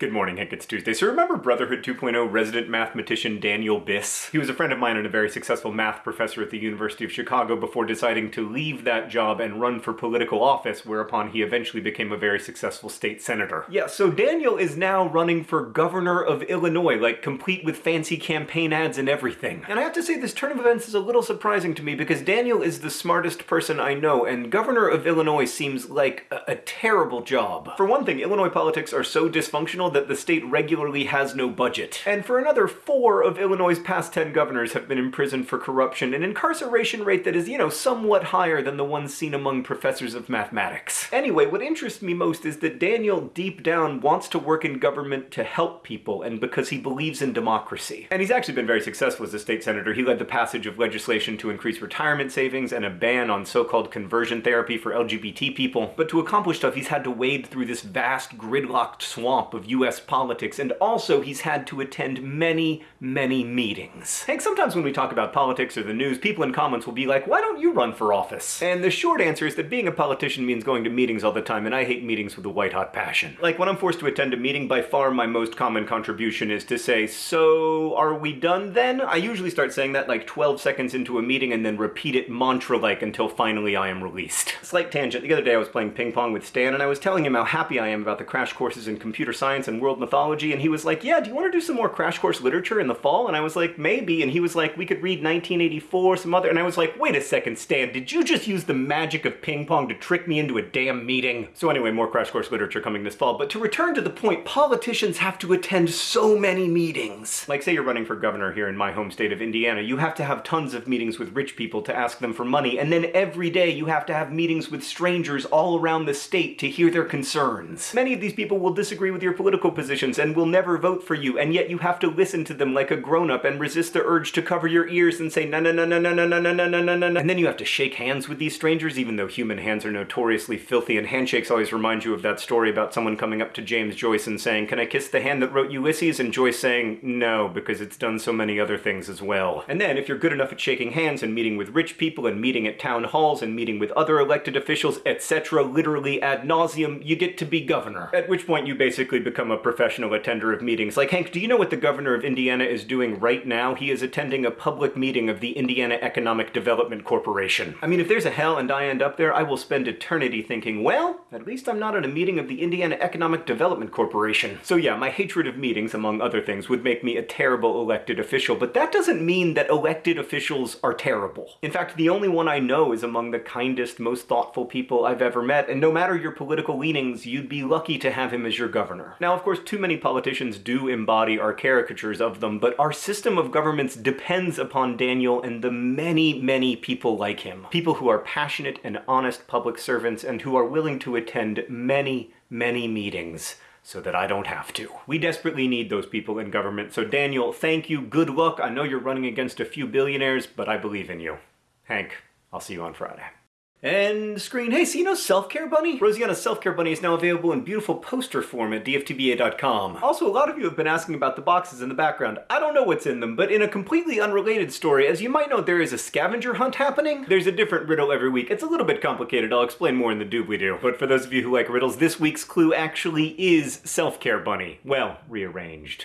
Good morning, Hank. It's Tuesday. So remember Brotherhood 2.0 resident mathematician Daniel Biss? He was a friend of mine and a very successful math professor at the University of Chicago before deciding to leave that job and run for political office, whereupon he eventually became a very successful state senator. Yeah, so Daniel is now running for governor of Illinois, like complete with fancy campaign ads and everything. And I have to say this turn of events is a little surprising to me because Daniel is the smartest person I know, and governor of Illinois seems like a, a terrible job. For one thing, Illinois politics are so dysfunctional that the state regularly has no budget. And for another four of Illinois' past 10 governors have been imprisoned for corruption, an incarceration rate that is, you know, somewhat higher than the ones seen among professors of mathematics. Anyway, what interests me most is that Daniel deep down wants to work in government to help people and because he believes in democracy. And he's actually been very successful as a state senator. He led the passage of legislation to increase retirement savings and a ban on so-called conversion therapy for LGBT people. But to accomplish stuff, he's had to wade through this vast gridlocked swamp of US politics, and also he's had to attend many, many meetings. Hank, sometimes when we talk about politics or the news, people in comments will be like, why don't you run for office? And the short answer is that being a politician means going to meetings all the time, and I hate meetings with a white-hot passion. Like, when I'm forced to attend a meeting, by far my most common contribution is to say, so, are we done then? I usually start saying that like 12 seconds into a meeting and then repeat it mantra-like until finally I am released. Slight tangent, the other day I was playing ping pong with Stan, and I was telling him how happy I am about the crash courses in computer science and world mythology, and he was like, yeah, do you want to do some more Crash Course literature in the fall? And I was like, maybe. And he was like, we could read 1984, some other, and I was like, wait a second, Stan, did you just use the magic of ping pong to trick me into a damn meeting? So anyway, more Crash Course literature coming this fall. But to return to the point, politicians have to attend so many meetings. Like say you're running for governor here in my home state of Indiana, you have to have tons of meetings with rich people to ask them for money, and then every day you have to have meetings with strangers all around the state to hear their concerns. Many of these people will disagree with your political positions and will never vote for you, and yet you have to listen to them like a grown-up and resist the urge to cover your ears and say na na na na na na na na na na na na and then you have to shake hands with these strangers even though human hands are notoriously filthy and handshakes always remind you of that story about someone coming up to James Joyce and saying can I kiss the hand that wrote Ulysses and Joyce saying no because it's done so many other things as well. And then if you're good enough at shaking hands and meeting with rich people and meeting at town halls and meeting with other elected officials etc literally ad nauseum you get to be governor. At which point you basically become a professional attender of meetings. Like, Hank, do you know what the governor of Indiana is doing right now? He is attending a public meeting of the Indiana Economic Development Corporation. I mean, if there's a hell and I end up there, I will spend eternity thinking, well, at least I'm not at a meeting of the Indiana Economic Development Corporation. So yeah, my hatred of meetings, among other things, would make me a terrible elected official, but that doesn't mean that elected officials are terrible. In fact, the only one I know is among the kindest, most thoughtful people I've ever met, and no matter your political leanings, you'd be lucky to have him as your governor. Now, of course, too many politicians do embody our caricatures of them, but our system of governments depends upon Daniel and the many, many people like him. People who are passionate and honest public servants and who are willing to attend many, many meetings so that I don't have to. We desperately need those people in government, so Daniel, thank you, good luck. I know you're running against a few billionaires, but I believe in you. Hank, I'll see you on Friday. And screen, hey, so you know Self-Care Bunny? Rosianna's Self-Care Bunny is now available in beautiful poster form at dftba.com. Also, a lot of you have been asking about the boxes in the background. I don't know what's in them, but in a completely unrelated story, as you might know, there is a scavenger hunt happening. There's a different riddle every week. It's a little bit complicated. I'll explain more in the doobly-doo. But for those of you who like riddles, this week's clue actually is Self-Care Bunny. Well, rearranged.